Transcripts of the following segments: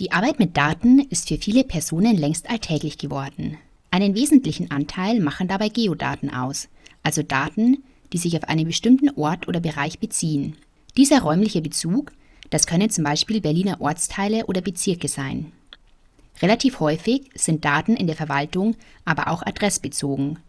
Die Arbeit mit Daten ist für viele Personen längst alltäglich geworden. Einen wesentlichen Anteil machen dabei Geodaten aus, also Daten, die sich auf einen bestimmten Ort oder Bereich beziehen. Dieser räumliche Bezug, das können zum Beispiel Berliner Ortsteile oder Bezirke sein. Relativ häufig sind Daten in der Verwaltung aber auch adressbezogen.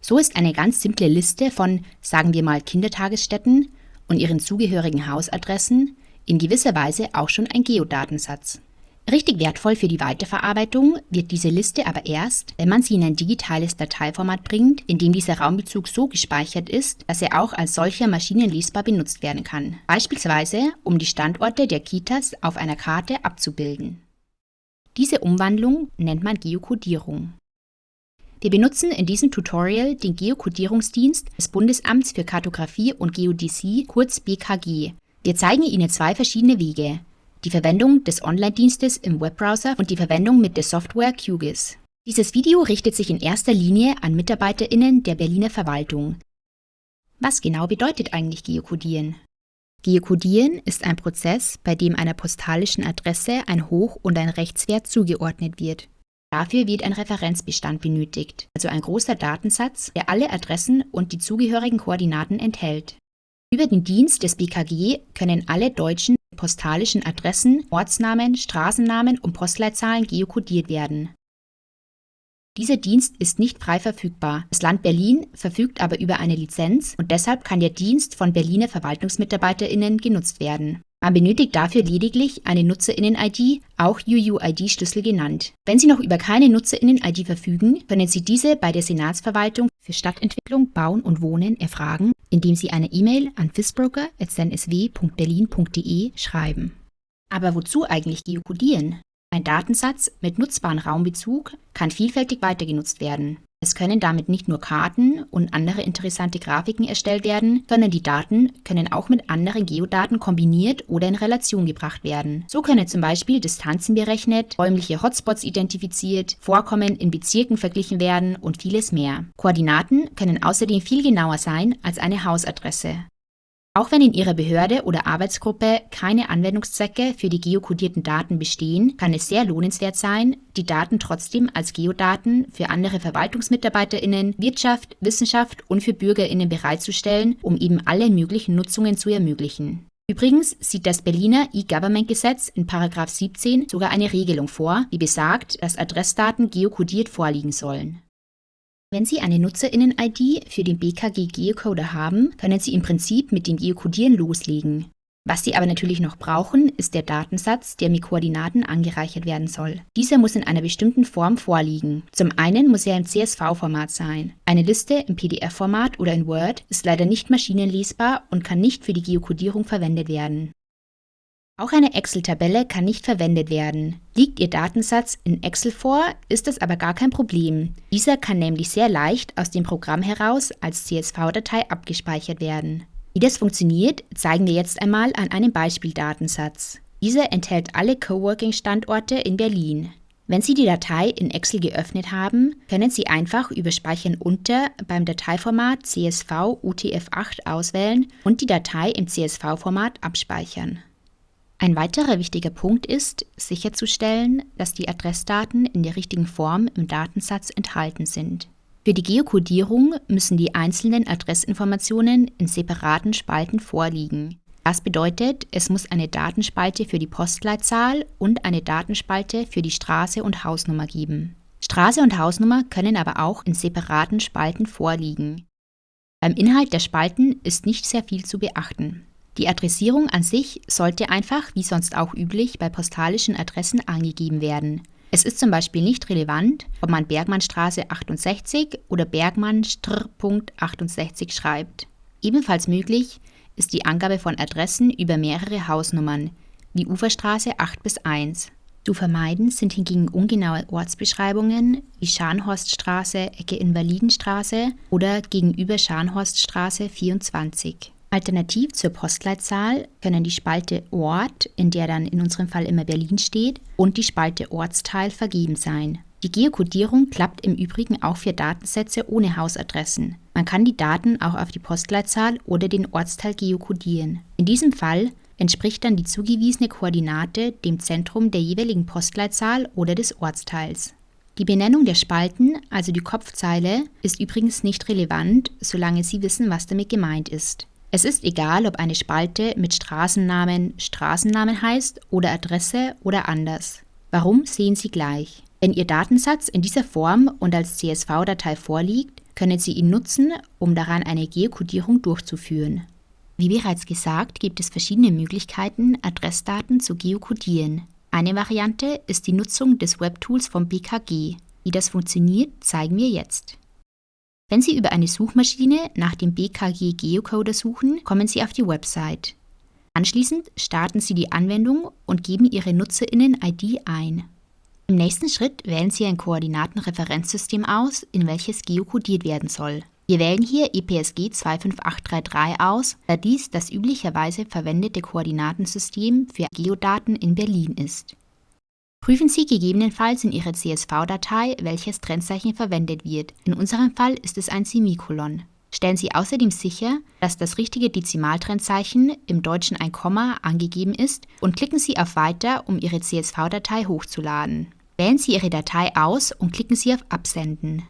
So ist eine ganz simple Liste von, sagen wir mal, Kindertagesstätten und ihren zugehörigen Hausadressen in gewisser Weise auch schon ein Geodatensatz. Richtig wertvoll für die Weiterverarbeitung wird diese Liste aber erst, wenn man sie in ein digitales Dateiformat bringt, in dem dieser Raumbezug so gespeichert ist, dass er auch als solcher maschinenlesbar benutzt werden kann. Beispielsweise, um die Standorte der Kitas auf einer Karte abzubilden. Diese Umwandlung nennt man Geokodierung. Wir benutzen in diesem Tutorial den Geokodierungsdienst des Bundesamts für Kartografie und Geodäsie, kurz BKG. Wir zeigen Ihnen zwei verschiedene Wege, die Verwendung des Online-Dienstes im Webbrowser und die Verwendung mit der Software QGIS. Dieses Video richtet sich in erster Linie an MitarbeiterInnen der Berliner Verwaltung. Was genau bedeutet eigentlich Geokodieren? Geokodieren ist ein Prozess, bei dem einer postalischen Adresse ein Hoch- und ein Rechtswert zugeordnet wird. Dafür wird ein Referenzbestand benötigt, also ein großer Datensatz, der alle Adressen und die zugehörigen Koordinaten enthält. Über den Dienst des BKG können alle deutschen postalischen Adressen, Ortsnamen, Straßennamen und Postleitzahlen geokodiert werden. Dieser Dienst ist nicht frei verfügbar. Das Land Berlin verfügt aber über eine Lizenz und deshalb kann der Dienst von Berliner VerwaltungsmitarbeiterInnen genutzt werden. Man benötigt dafür lediglich eine Nutzerinnen-ID, auch UUID-Schlüssel genannt. Wenn Sie noch über keine Nutzerinnen-ID verfügen, können Sie diese bei der Senatsverwaltung für Stadtentwicklung, Bauen und Wohnen erfragen, indem Sie eine E-Mail an fisbroker.snsw.berlin.de schreiben. Aber wozu eigentlich geokodieren? Ein Datensatz mit nutzbarem Raumbezug kann vielfältig weitergenutzt werden. Es können damit nicht nur Karten und andere interessante Grafiken erstellt werden, sondern die Daten können auch mit anderen Geodaten kombiniert oder in Relation gebracht werden. So können zum Beispiel Distanzen berechnet, räumliche Hotspots identifiziert, Vorkommen in Bezirken verglichen werden und vieles mehr. Koordinaten können außerdem viel genauer sein als eine Hausadresse. Auch wenn in Ihrer Behörde oder Arbeitsgruppe keine Anwendungszwecke für die geokodierten Daten bestehen, kann es sehr lohnenswert sein, die Daten trotzdem als Geodaten für andere VerwaltungsmitarbeiterInnen, Wirtschaft, Wissenschaft und für BürgerInnen bereitzustellen, um eben alle möglichen Nutzungen zu ermöglichen. Übrigens sieht das Berliner E-Government-Gesetz in 17 sogar eine Regelung vor, die besagt, dass Adressdaten geokodiert vorliegen sollen. Wenn Sie eine Nutzerinnen-ID für den BKG Geocoder haben, können Sie im Prinzip mit dem Geokodieren loslegen. Was Sie aber natürlich noch brauchen, ist der Datensatz, der mit Koordinaten angereichert werden soll. Dieser muss in einer bestimmten Form vorliegen. Zum einen muss er im CSV-Format sein. Eine Liste im PDF-Format oder in Word ist leider nicht maschinenlesbar und kann nicht für die Geokodierung verwendet werden. Auch eine Excel-Tabelle kann nicht verwendet werden. Liegt Ihr Datensatz in Excel vor, ist das aber gar kein Problem. Dieser kann nämlich sehr leicht aus dem Programm heraus als CSV-Datei abgespeichert werden. Wie das funktioniert, zeigen wir jetzt einmal an einem Beispieldatensatz. Dieser enthält alle Coworking-Standorte in Berlin. Wenn Sie die Datei in Excel geöffnet haben, können Sie einfach über Speichern unter beim Dateiformat CSV UTF-8 auswählen und die Datei im CSV-Format abspeichern. Ein weiterer wichtiger Punkt ist, sicherzustellen, dass die Adressdaten in der richtigen Form im Datensatz enthalten sind. Für die Geokodierung müssen die einzelnen Adressinformationen in separaten Spalten vorliegen. Das bedeutet, es muss eine Datenspalte für die Postleitzahl und eine Datenspalte für die Straße und Hausnummer geben. Straße und Hausnummer können aber auch in separaten Spalten vorliegen. Beim Inhalt der Spalten ist nicht sehr viel zu beachten. Die Adressierung an sich sollte einfach, wie sonst auch üblich, bei postalischen Adressen angegeben werden. Es ist zum Beispiel nicht relevant, ob man Bergmannstraße 68 oder Bergmann 68 schreibt. Ebenfalls möglich ist die Angabe von Adressen über mehrere Hausnummern, wie Uferstraße 8 bis 1. Zu vermeiden sind hingegen ungenaue Ortsbeschreibungen wie Scharnhorststraße, Ecke Invalidenstraße oder gegenüber Scharnhorststraße 24. Alternativ zur Postleitzahl können die Spalte Ort, in der dann in unserem Fall immer Berlin steht, und die Spalte Ortsteil vergeben sein. Die Geokodierung klappt im Übrigen auch für Datensätze ohne Hausadressen. Man kann die Daten auch auf die Postleitzahl oder den Ortsteil geokodieren. In diesem Fall entspricht dann die zugewiesene Koordinate dem Zentrum der jeweiligen Postleitzahl oder des Ortsteils. Die Benennung der Spalten, also die Kopfzeile, ist übrigens nicht relevant, solange Sie wissen, was damit gemeint ist. Es ist egal, ob eine Spalte mit Straßennamen Straßennamen heißt oder Adresse oder anders. Warum sehen Sie gleich. Wenn Ihr Datensatz in dieser Form und als CSV-Datei vorliegt, können Sie ihn nutzen, um daran eine Geokodierung durchzuführen. Wie bereits gesagt, gibt es verschiedene Möglichkeiten, Adressdaten zu geokodieren. Eine Variante ist die Nutzung des Webtools vom BKG. Wie das funktioniert, zeigen wir jetzt. Wenn Sie über eine Suchmaschine nach dem BKG Geocoder suchen, kommen Sie auf die Website. Anschließend starten Sie die Anwendung und geben Ihre Nutzerinnen-ID ein. Im nächsten Schritt wählen Sie ein Koordinatenreferenzsystem aus, in welches geokodiert werden soll. Wir wählen hier EPSG 25833 aus, da dies das üblicherweise verwendete Koordinatensystem für Geodaten in Berlin ist. Prüfen Sie gegebenenfalls in Ihrer CSV-Datei, welches Trennzeichen verwendet wird. In unserem Fall ist es ein Semikolon. Stellen Sie außerdem sicher, dass das richtige Dezimaltrennzeichen, im Deutschen ein Komma, angegeben ist und klicken Sie auf Weiter, um Ihre CSV-Datei hochzuladen. Wählen Sie Ihre Datei aus und klicken Sie auf Absenden.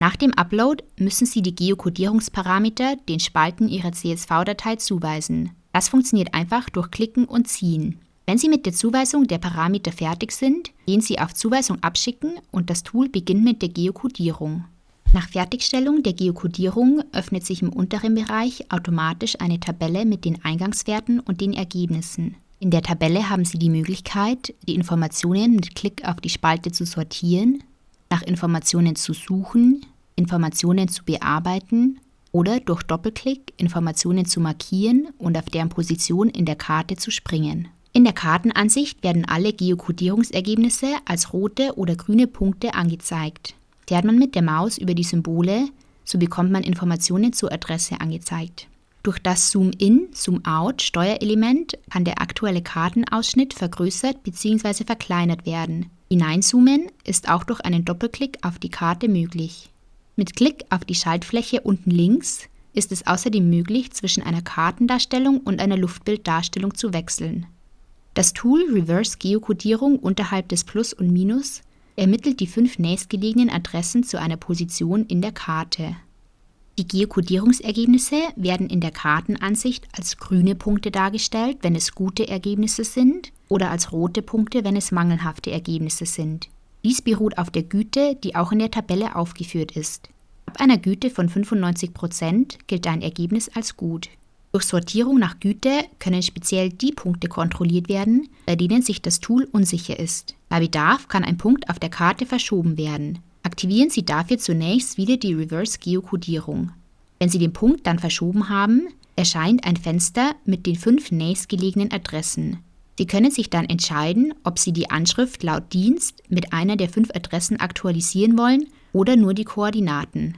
Nach dem Upload müssen Sie die Geokodierungsparameter den Spalten Ihrer CSV-Datei zuweisen. Das funktioniert einfach durch Klicken und Ziehen. Wenn Sie mit der Zuweisung der Parameter fertig sind, gehen Sie auf Zuweisung abschicken und das Tool beginnt mit der Geokodierung. Nach Fertigstellung der Geokodierung öffnet sich im unteren Bereich automatisch eine Tabelle mit den Eingangswerten und den Ergebnissen. In der Tabelle haben Sie die Möglichkeit, die Informationen mit Klick auf die Spalte zu sortieren, nach Informationen zu suchen, Informationen zu bearbeiten oder durch Doppelklick Informationen zu markieren und auf deren Position in der Karte zu springen. In der Kartenansicht werden alle Geokodierungsergebnisse als rote oder grüne Punkte angezeigt. Fährt man mit der Maus über die Symbole, so bekommt man Informationen zur Adresse angezeigt. Durch das Zoom-In, Zoom-Out Steuerelement kann der aktuelle Kartenausschnitt vergrößert bzw. verkleinert werden. Hineinzoomen ist auch durch einen Doppelklick auf die Karte möglich. Mit Klick auf die Schaltfläche unten links ist es außerdem möglich, zwischen einer Kartendarstellung und einer Luftbilddarstellung zu wechseln. Das Tool Reverse Geokodierung unterhalb des Plus und Minus ermittelt die fünf nächstgelegenen Adressen zu einer Position in der Karte. Die Geokodierungsergebnisse werden in der Kartenansicht als grüne Punkte dargestellt, wenn es gute Ergebnisse sind, oder als rote Punkte, wenn es mangelhafte Ergebnisse sind. Dies beruht auf der Güte, die auch in der Tabelle aufgeführt ist. Ab einer Güte von 95% gilt ein Ergebnis als gut. Durch Sortierung nach Güte können speziell die Punkte kontrolliert werden, bei denen sich das Tool unsicher ist. Bei Bedarf kann ein Punkt auf der Karte verschoben werden. Aktivieren Sie dafür zunächst wieder die Reverse Geokodierung. Wenn Sie den Punkt dann verschoben haben, erscheint ein Fenster mit den fünf nächstgelegenen Adressen. Sie können sich dann entscheiden, ob Sie die Anschrift laut Dienst mit einer der fünf Adressen aktualisieren wollen oder nur die Koordinaten.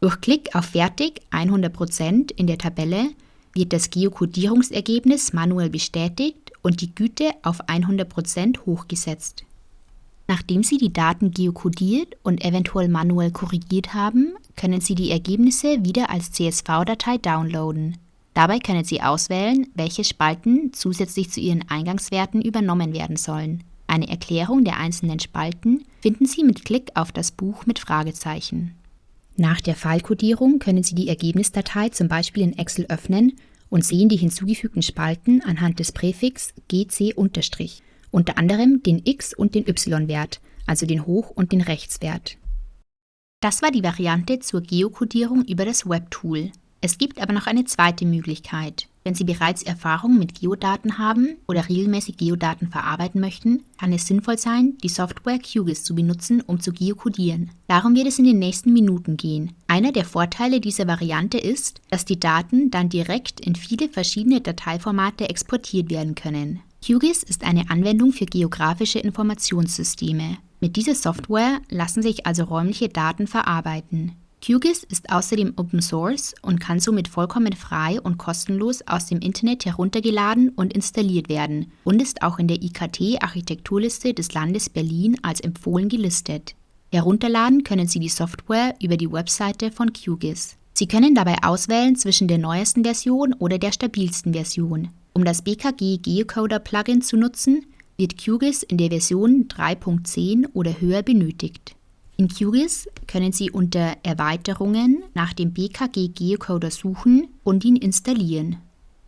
Durch Klick auf Fertig 100% in der Tabelle wird das Geokodierungsergebnis manuell bestätigt und die Güte auf 100% hochgesetzt. Nachdem Sie die Daten geokodiert und eventuell manuell korrigiert haben, können Sie die Ergebnisse wieder als CSV-Datei downloaden. Dabei können Sie auswählen, welche Spalten zusätzlich zu Ihren Eingangswerten übernommen werden sollen. Eine Erklärung der einzelnen Spalten finden Sie mit Klick auf das Buch mit Fragezeichen. Nach der Fallkodierung können Sie die Ergebnisdatei zum Beispiel in Excel öffnen und sehen die hinzugefügten Spalten anhand des Präfix GC-, unter anderem den X- und den Y-Wert, also den Hoch- und den Rechtswert. Das war die Variante zur Geokodierung über das Webtool. Es gibt aber noch eine zweite Möglichkeit. Wenn Sie bereits Erfahrung mit Geodaten haben oder regelmäßig Geodaten verarbeiten möchten, kann es sinnvoll sein, die Software QGIS zu benutzen, um zu geokodieren. Darum wird es in den nächsten Minuten gehen. Einer der Vorteile dieser Variante ist, dass die Daten dann direkt in viele verschiedene Dateiformate exportiert werden können. QGIS ist eine Anwendung für geografische Informationssysteme. Mit dieser Software lassen sich also räumliche Daten verarbeiten. QGIS ist außerdem Open Source und kann somit vollkommen frei und kostenlos aus dem Internet heruntergeladen und installiert werden und ist auch in der IKT-Architekturliste des Landes Berlin als empfohlen gelistet. Herunterladen können Sie die Software über die Webseite von QGIS. Sie können dabei auswählen zwischen der neuesten Version oder der stabilsten Version. Um das BKG Geocoder Plugin zu nutzen, wird QGIS in der Version 3.10 oder höher benötigt. In QGIS können Sie unter Erweiterungen nach dem BKG Geocoder suchen und ihn installieren.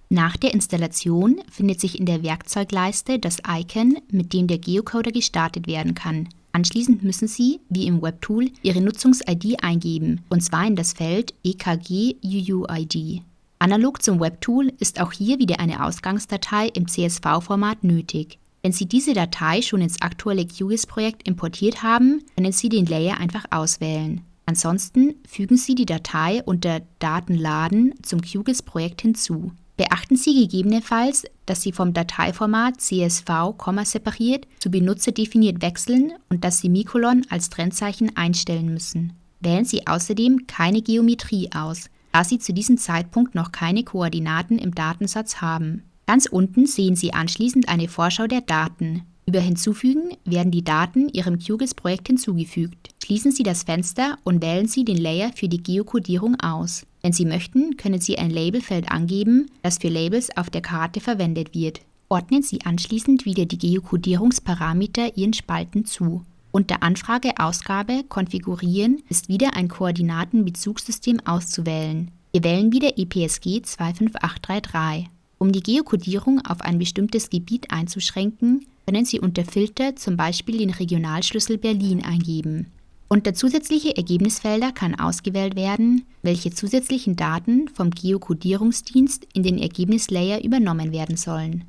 Nach der Installation findet sich in der Werkzeugleiste das Icon, mit dem der Geocoder gestartet werden kann. Anschließend müssen Sie, wie im Webtool, Ihre Nutzungs-ID eingeben, und zwar in das Feld EKG UUID. Analog zum Webtool ist auch hier wieder eine Ausgangsdatei im CSV-Format nötig. Wenn Sie diese Datei schon ins aktuelle QGIS-Projekt importiert haben, können Sie den Layer einfach auswählen. Ansonsten fügen Sie die Datei unter Datenladen zum QGIS-Projekt hinzu. Beachten Sie gegebenenfalls, dass Sie vom Dateiformat CSV, separiert zu benutzerdefiniert wechseln und dass Sie Mikolon als Trennzeichen einstellen müssen. Wählen Sie außerdem keine Geometrie aus, da Sie zu diesem Zeitpunkt noch keine Koordinaten im Datensatz haben. Ganz unten sehen Sie anschließend eine Vorschau der Daten. Über Hinzufügen werden die Daten Ihrem QGIS-Projekt hinzugefügt. Schließen Sie das Fenster und wählen Sie den Layer für die Geokodierung aus. Wenn Sie möchten, können Sie ein Labelfeld angeben, das für Labels auf der Karte verwendet wird. Ordnen Sie anschließend wieder die Geokodierungsparameter Ihren Spalten zu. Unter Anfrage Ausgabe Konfigurieren ist wieder ein Koordinatenbezugssystem auszuwählen. Wir wählen wieder EPSG 25833. Um die Geokodierung auf ein bestimmtes Gebiet einzuschränken, können Sie unter Filter zum Beispiel den Regionalschlüssel Berlin eingeben. Unter zusätzliche Ergebnisfelder kann ausgewählt werden, welche zusätzlichen Daten vom Geokodierungsdienst in den Ergebnislayer übernommen werden sollen.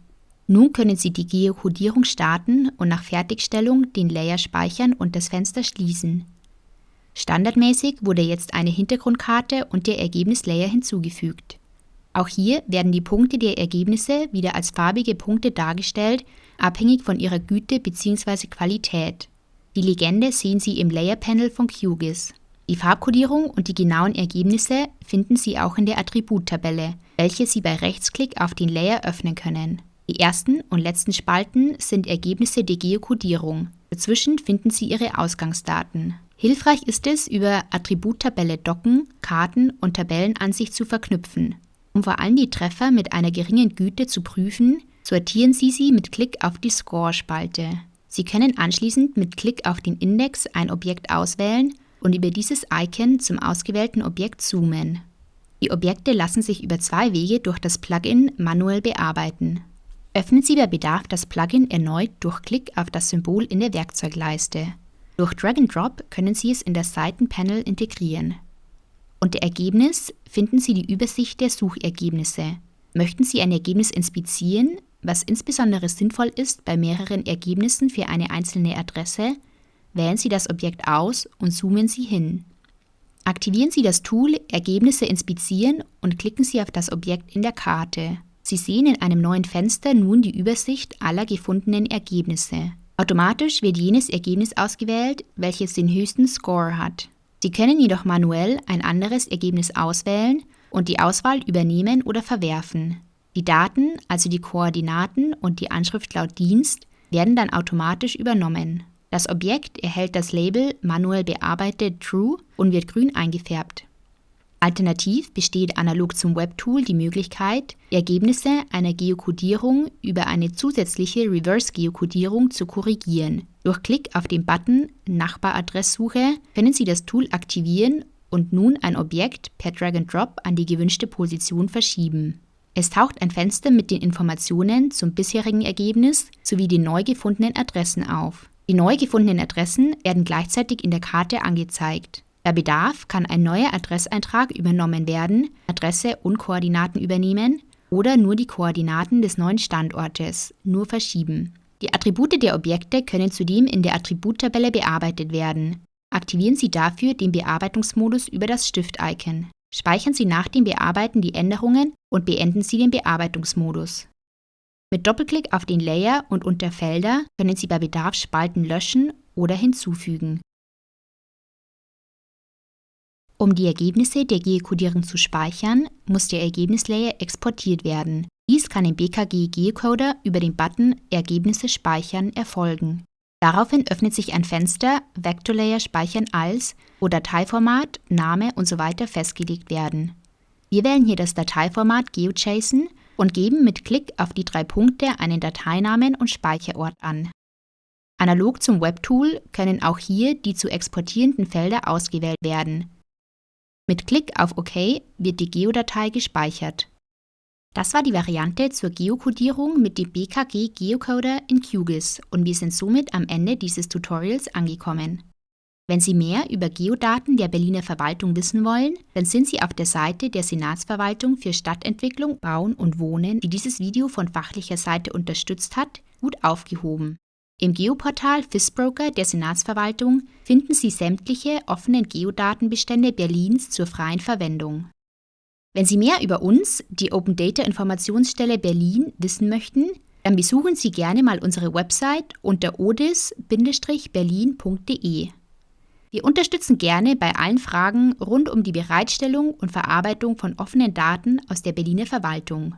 Nun können Sie die Geokodierung starten und nach Fertigstellung den Layer speichern und das Fenster schließen. Standardmäßig wurde jetzt eine Hintergrundkarte und der Ergebnislayer hinzugefügt. Auch hier werden die Punkte der Ergebnisse wieder als farbige Punkte dargestellt, abhängig von ihrer Güte bzw. Qualität. Die Legende sehen Sie im Layer Panel von QGIS. Die Farbkodierung und die genauen Ergebnisse finden Sie auch in der Attributtabelle, welche Sie bei Rechtsklick auf den Layer öffnen können. Die ersten und letzten Spalten sind Ergebnisse der Geokodierung. Dazwischen finden Sie Ihre Ausgangsdaten. Hilfreich ist es, über Attributtabelle Docken, Karten und Tabellenansicht zu verknüpfen. Um vor allem die Treffer mit einer geringen Güte zu prüfen, sortieren Sie sie mit Klick auf die Score-Spalte. Sie können anschließend mit Klick auf den Index ein Objekt auswählen und über dieses Icon zum ausgewählten Objekt zoomen. Die Objekte lassen sich über zwei Wege durch das Plugin manuell bearbeiten. Öffnen Sie bei Bedarf das Plugin erneut durch Klick auf das Symbol in der Werkzeugleiste. Durch Drag and Drop können Sie es in das Seitenpanel integrieren. Unter Ergebnis finden Sie die Übersicht der Suchergebnisse. Möchten Sie ein Ergebnis inspizieren, was insbesondere sinnvoll ist bei mehreren Ergebnissen für eine einzelne Adresse, wählen Sie das Objekt aus und zoomen Sie hin. Aktivieren Sie das Tool Ergebnisse inspizieren und klicken Sie auf das Objekt in der Karte. Sie sehen in einem neuen Fenster nun die Übersicht aller gefundenen Ergebnisse. Automatisch wird jenes Ergebnis ausgewählt, welches den höchsten Score hat. Sie können jedoch manuell ein anderes Ergebnis auswählen und die Auswahl übernehmen oder verwerfen. Die Daten, also die Koordinaten und die Anschrift laut Dienst, werden dann automatisch übernommen. Das Objekt erhält das Label manuell bearbeitet True und wird grün eingefärbt. Alternativ besteht analog zum Webtool die Möglichkeit, Ergebnisse einer Geokodierung über eine zusätzliche Reverse-Geokodierung zu korrigieren. Durch Klick auf den Button Nachbaradresssuche können Sie das Tool aktivieren und nun ein Objekt per Drag and Drop an die gewünschte Position verschieben. Es taucht ein Fenster mit den Informationen zum bisherigen Ergebnis sowie den neu gefundenen Adressen auf. Die neu gefundenen Adressen werden gleichzeitig in der Karte angezeigt. Bei Bedarf kann ein neuer Adresseintrag übernommen werden, Adresse und Koordinaten übernehmen oder nur die Koordinaten des neuen Standortes, nur verschieben. Die Attribute der Objekte können zudem in der Attributtabelle bearbeitet werden. Aktivieren Sie dafür den Bearbeitungsmodus über das Stift-Icon. Speichern Sie nach dem Bearbeiten die Änderungen und beenden Sie den Bearbeitungsmodus. Mit Doppelklick auf den Layer und unter Felder können Sie bei Bedarf Spalten löschen oder hinzufügen. Um die Ergebnisse der Geokodierung zu speichern, muss der Ergebnislayer exportiert werden. Dies kann im BKG Geocoder über den Button Ergebnisse speichern erfolgen. Daraufhin öffnet sich ein Fenster Vector Layer speichern als, wo Dateiformat, Name usw. So festgelegt werden. Wir wählen hier das Dateiformat GeoJSON und geben mit Klick auf die drei Punkte einen Dateinamen und Speicherort an. Analog zum Webtool können auch hier die zu exportierenden Felder ausgewählt werden. Mit Klick auf OK wird die Geodatei gespeichert. Das war die Variante zur Geokodierung mit dem BKG Geocoder in QGIS und wir sind somit am Ende dieses Tutorials angekommen. Wenn Sie mehr über Geodaten der Berliner Verwaltung wissen wollen, dann sind Sie auf der Seite der Senatsverwaltung für Stadtentwicklung, Bauen und Wohnen, die dieses Video von fachlicher Seite unterstützt hat, gut aufgehoben. Im Geoportal FISBroker der Senatsverwaltung finden Sie sämtliche offenen Geodatenbestände Berlins zur freien Verwendung. Wenn Sie mehr über uns, die Open Data Informationsstelle Berlin, wissen möchten, dann besuchen Sie gerne mal unsere Website unter odis-berlin.de. Wir unterstützen gerne bei allen Fragen rund um die Bereitstellung und Verarbeitung von offenen Daten aus der Berliner Verwaltung.